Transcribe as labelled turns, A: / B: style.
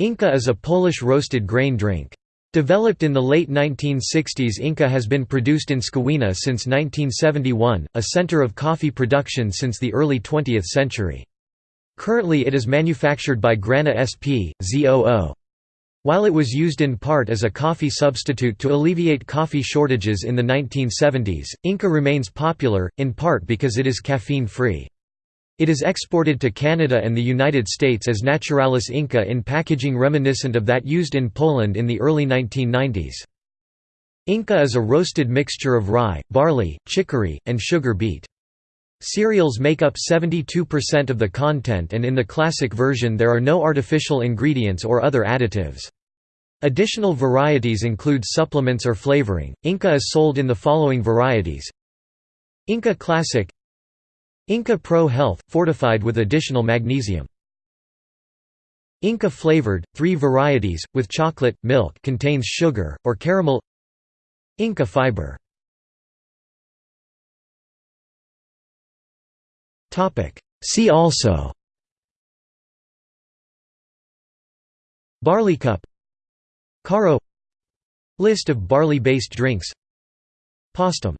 A: Inka is a Polish roasted grain drink. Developed in the late 1960s Inka has been produced in Skawina since 1971, a center of coffee production since the early 20th century. Currently it is manufactured by Grana SP, ZOO. While it was used in part as a coffee substitute to alleviate coffee shortages in the 1970s, Inka remains popular, in part because it is caffeine-free. It is exported to Canada and the United States as Naturalis Inka in packaging reminiscent of that used in Poland in the early 1990s. Inka is a roasted mixture of rye, barley, chicory, and sugar beet. Cereals make up 72% of the content and in the classic version there are no artificial ingredients or other additives. Additional varieties include supplements or flavoring. Inka is sold in the following varieties Inka Classic Inka Pro Health, fortified with additional magnesium. Inka flavored, three varieties, with chocolate, milk contains sugar, or caramel. Inka fiber. See also. Barleycup. Caro. List of barley-based drinks. Postum